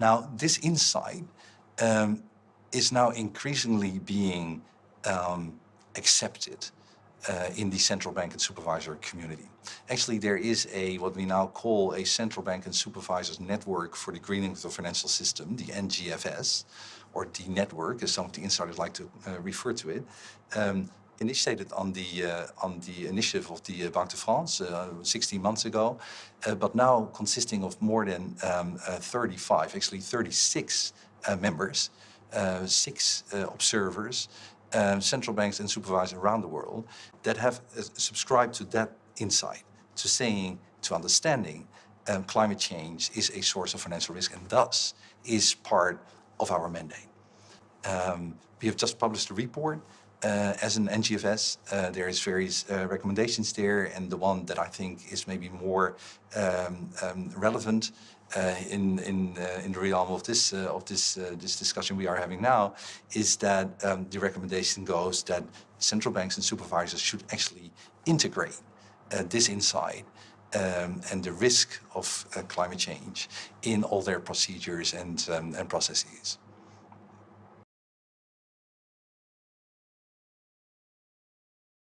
Now, this insight um, is now increasingly being um, accepted uh, in the central bank and supervisor community. Actually, there is a what we now call a central bank and supervisors network for the greening of the financial system, the NGFS, or the network, as some of the insiders like to uh, refer to it, um, initiated on the uh, on the initiative of the uh, Banque de France uh, 16 months ago, uh, but now consisting of more than um, uh, 35, actually 36 uh, members, six observers, central banks and supervisors around the world that have subscribed to that insight, to saying, to understanding um, climate change is a source of financial risk and thus is part of our mandate. Um, we have just published a report uh, as an NGFS. Uh, there is various uh, recommendations there and the one that I think is maybe more um, um, relevant uh, in in uh, in the realm of this uh, of this this discussion we are having now is that um, the recommendation goes that central banks and supervisors should actually integrate this insight um, and the risk of climate change in all their procedures and um, and processes.